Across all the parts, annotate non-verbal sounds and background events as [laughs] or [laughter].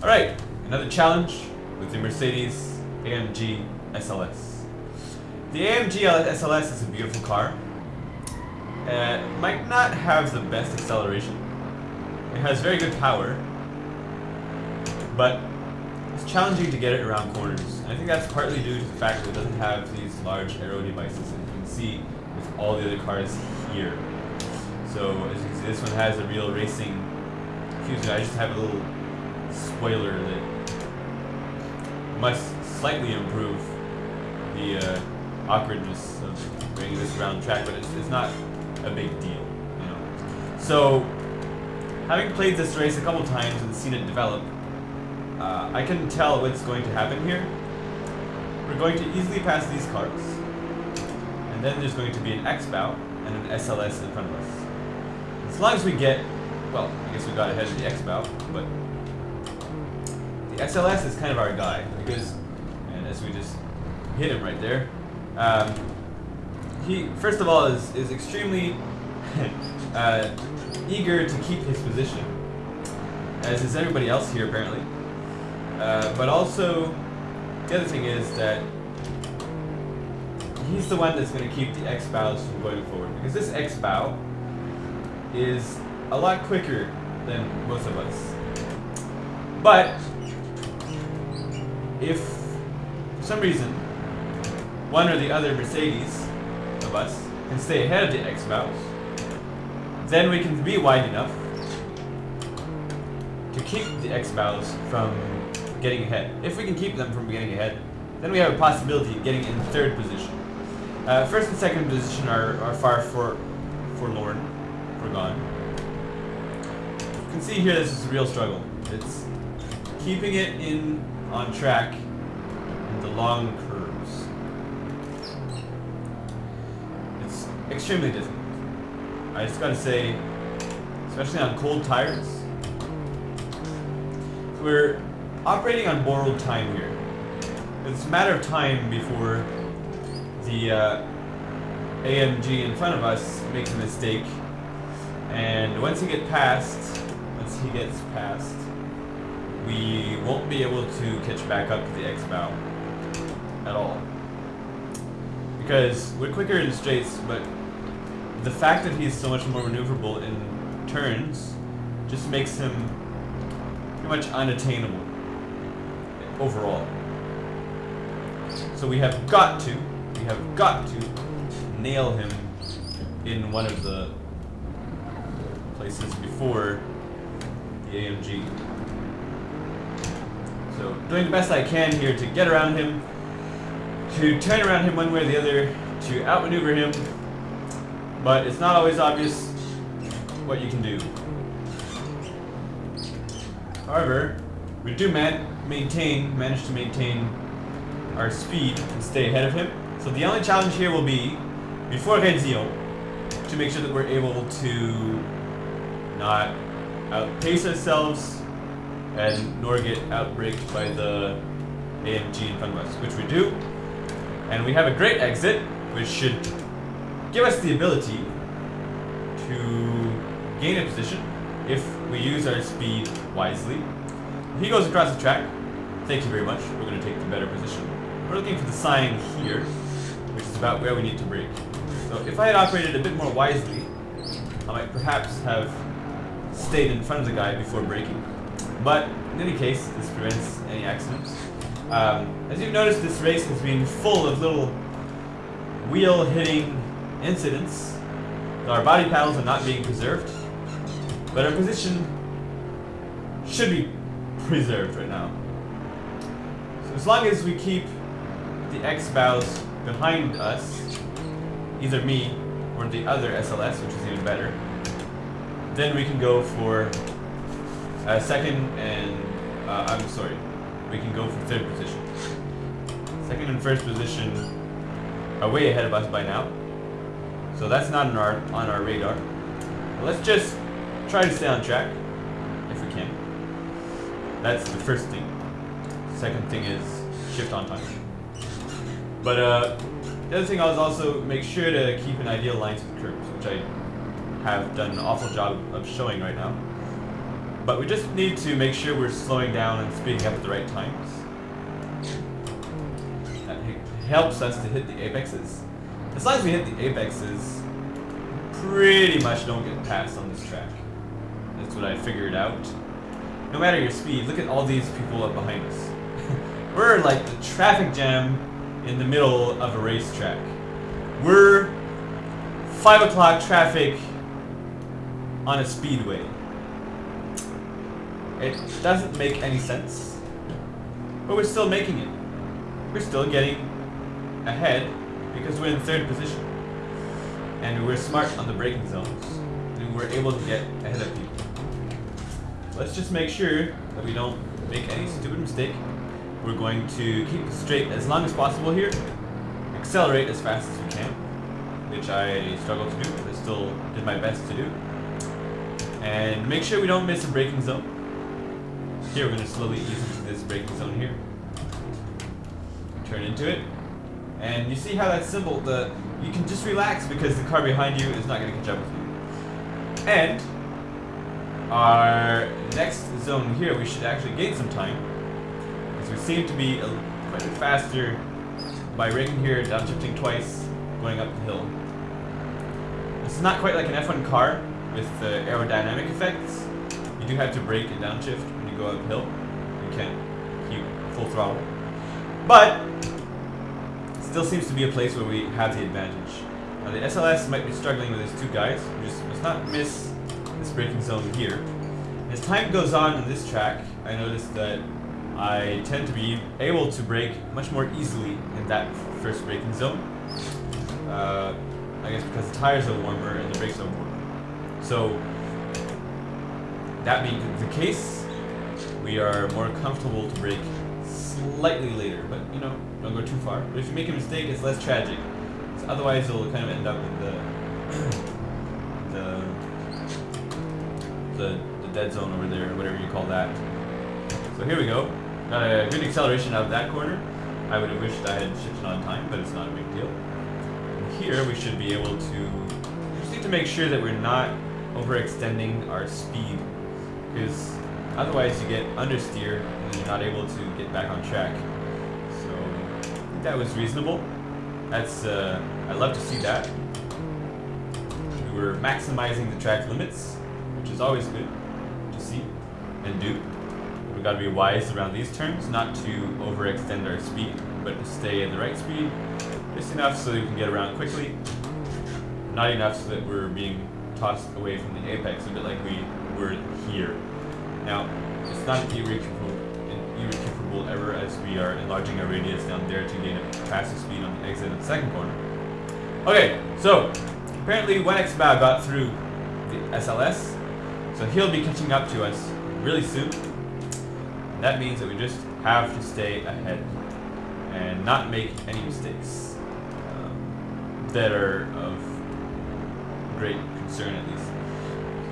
Alright, another challenge with the Mercedes AMG SLS. The AMG SLS is a beautiful car. Uh, might not have the best acceleration. It has very good power, but it's challenging to get it around corners. And I think that's partly due to the fact that it doesn't have these large aero devices that you can see with all the other cars here. So as you can see, this one has a real racing fusion. I just have a little spoiler that must slightly improve the uh, awkwardness of bringing this around track, but it's, it's not a big deal, you know. So, having played this race a couple times and seen it develop, uh, I can tell what's going to happen here. We're going to easily pass these cars, and then there's going to be an X-Bow and an SLS in front of us. As long as we get, well, I guess we got ahead of the X-Bow, but the SLS is kind of our guy, because, and as we just hit him right there, um, he, first of all, is, is extremely [laughs] uh, eager to keep his position, as is everybody else here, apparently. Uh, but also, the other thing is that he's the one that's going to keep the X-Bows from going forward, because this X-Bow is a lot quicker than most of us. But, if, for some reason, one or the other Mercedes of us can stay ahead of the X-Bows, then we can be wide enough to keep the X-Bows from getting ahead. If we can keep them from getting ahead, then we have a possibility of getting in third position. Uh, first and second position are, are far for, forlorn, forgone. You can see here this is a real struggle. It's keeping it in on track in the long curves. It's extremely difficult. I just gotta say, especially on cold tires, we're operating on borrowed time here. It's a matter of time before the uh, AMG in front of us makes a mistake, and once he gets past, once he gets past, we won't be able to catch back up to the X-Bow at all. Because we're quicker in straights, but the fact that he's so much more maneuverable in turns just makes him pretty much unattainable overall. So we have got to, we have got to nail him in one of the places before the AMG. So doing the best I can here to get around him, to turn around him one way or the other, to outmaneuver him, but it's not always obvious what you can do. However, we do man maintain, manage to maintain our speed and stay ahead of him. So the only challenge here will be, before Renzion, to make sure that we're able to not outpace ourselves and nor get outbraked by the AMG in us, which we do. And we have a great exit, which should give us the ability to gain a position if we use our speed wisely. He goes across the track, thank you very much, we're going to take the better position. We're looking for the sign here, which is about where we need to brake. So if I had operated a bit more wisely, I might perhaps have stayed in front of the guy before braking. But in any case, this prevents any accidents. Um, as you've noticed, this race has been full of little wheel-hitting incidents. Our body panels are not being preserved, but our position should be preserved right now. So as long as we keep the X-Bows behind us, either me or the other SLS, which is even better, then we can go for a second and, uh, I'm sorry, we can go for third position. Second and first position are way ahead of us by now. So that's not on our, on our radar. let's just try to stay on track, if we can. That's the first thing. Second thing is shift on time. But uh, the other thing I was also make sure to keep an ideal line to the curves, which I have done an awful job of showing right now. But we just need to make sure we're slowing down and speeding up at the right times. That helps us to hit the apexes. As long as we hit the apexes, pretty much don't get passed on this track. That's what I figured out. No matter your speed, look at all these people up behind us. [laughs] We're like the traffic jam in the middle of a racetrack. We're 5 o'clock traffic on a speedway. It doesn't make any sense. But we're still making it. We're still getting ahead because we're in third position. And we're smart on the braking zones. And we're able to get ahead of people. Let's just make sure that we don't make any stupid mistake. We're going to keep straight as long as possible here. Accelerate as fast as we can. Which I struggled to do, but I still did my best to do. And make sure we don't miss a braking zone. Here we're going to slowly ease into this braking zone here. Turn into it. And you see how that's simple. The You can just relax because the car behind you is not going to catch up with you. And our next zone here, we should actually gain some time. Because we seem to be a, quite a bit faster by braking here, downshifting twice, going up the hill. This is not quite like an F1 car with the aerodynamic effects. You do have to brake and downshift go uphill. You can't keep full throttle. But, still seems to be a place where we have the advantage. Now the SLS might be struggling with these two guys. Just must not miss this braking zone here. As time goes on in this track, I noticed that I tend to be able to brake much more easily in that first braking zone. Uh, I guess because the tires are warmer and the brakes are warmer. So, that being the case, we are more comfortable to brake slightly later, but you know, don't go too far. But if you make a mistake, it's less tragic. Otherwise, you'll kind of end up in the [coughs] the the, the dead zone over there, whatever you call that. So here we go. Got a good acceleration out of that corner. I would have wished I had shifted on time, but it's not a big deal. And here we should be able to just need to make sure that we're not overextending our speed, because otherwise you get understeer and you're not able to get back on track. So that was reasonable. That's uh, I love to see that. We were maximizing the track limits which is always good to see and do. We've got to be wise around these turns, not to overextend our speed, but to stay at the right speed, just enough so we can get around quickly, not enough so that we're being tossed away from the apex, a bit like we were here. Now, it's not irrecuperable ever as we are enlarging our radius down there to gain a faster speed on the exit of the second corner. Okay, so apparently 1 X-Bow got through the SLS, so he'll be catching up to us really soon. And that means that we just have to stay ahead and not make any mistakes um, that are of great concern at least.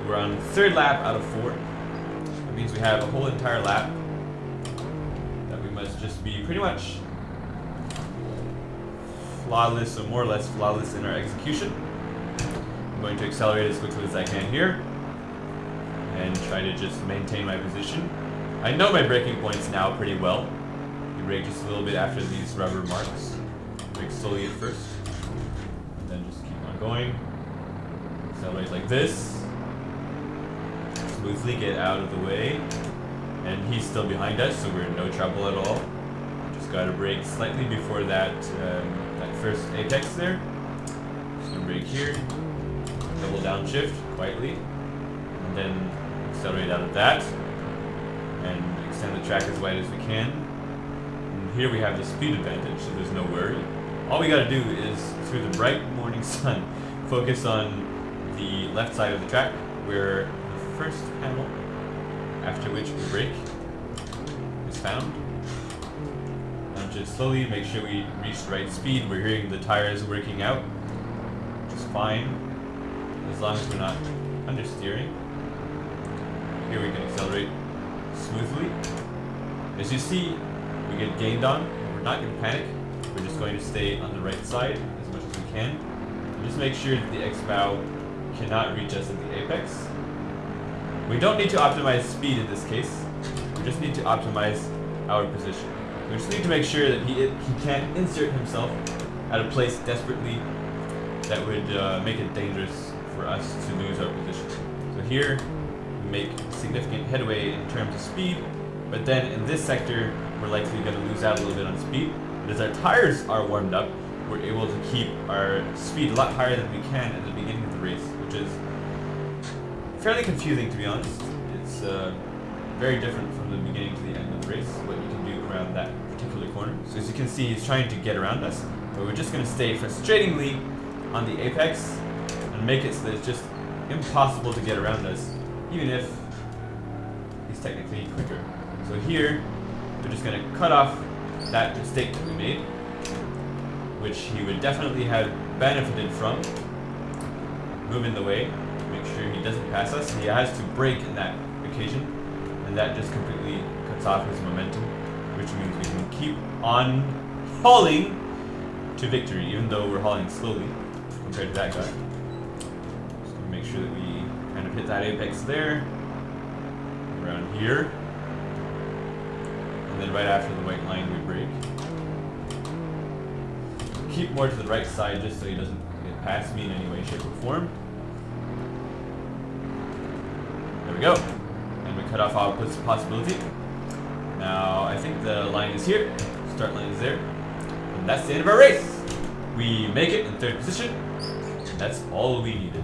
We're on third lap out of four. Means we have a whole entire lap that we must just be pretty much flawless or more or less flawless in our execution. I'm going to accelerate as quickly as I can here and try to just maintain my position. I know my braking points now pretty well. You brake just a little bit after these rubber marks. Brake slowly at first, and then just keep on going. Accelerate like this. Smoothly get out of the way. And he's still behind us, so we're in no trouble at all. Just gotta brake slightly before that, um, that first apex there. Just gonna brake here. Double downshift quietly. And then accelerate out of that and extend the track as wide as we can. And here we have the speed advantage, so there's no worry. All we gotta do is, through the bright morning [laughs] sun, focus on the left side of the track, where first panel, after which we brake, is found. Just slowly make sure we reach the right speed. We're hearing the tires working out, which is fine, as long as we're not understeering. Here we can accelerate smoothly. As you see, we get gained on. We're not going to panic. We're just going to stay on the right side as much as we can. And just make sure that the X-Bow cannot reach us at the apex. We don't need to optimize speed in this case. We just need to optimize our position. We just need to make sure that he he can't insert himself at a place desperately that would uh, make it dangerous for us to lose our position. So here, we make significant headway in terms of speed, but then in this sector, we're likely going to lose out a little bit on speed. But as our tires are warmed up, we're able to keep our speed a lot higher than we can at the beginning of the race, which is fairly confusing to be honest. It's uh, very different from the beginning to the end of the race, what you can do around that particular corner. So as you can see, he's trying to get around us, but we're just going to stay frustratingly on the apex and make it so that it's just impossible to get around us, even if he's technically quicker. So here, we're just going to cut off that mistake that we made, which he would definitely have benefited from. Move in the way, make sure he doesn't pass us. He has to brake in that occasion, and that just completely cuts off his momentum, which means we can keep on hauling to victory, even though we're hauling slowly compared to that guy. Just gonna make sure that we kind of hit that apex there, around here, and then right after the white line we brake. Keep more to the right side just so he doesn't get past me in any way, shape, or form. There we go. And we cut off our possibility. Now, I think the line is here. Start line is there. And that's the end of our race. We make it in third position. And that's all we needed.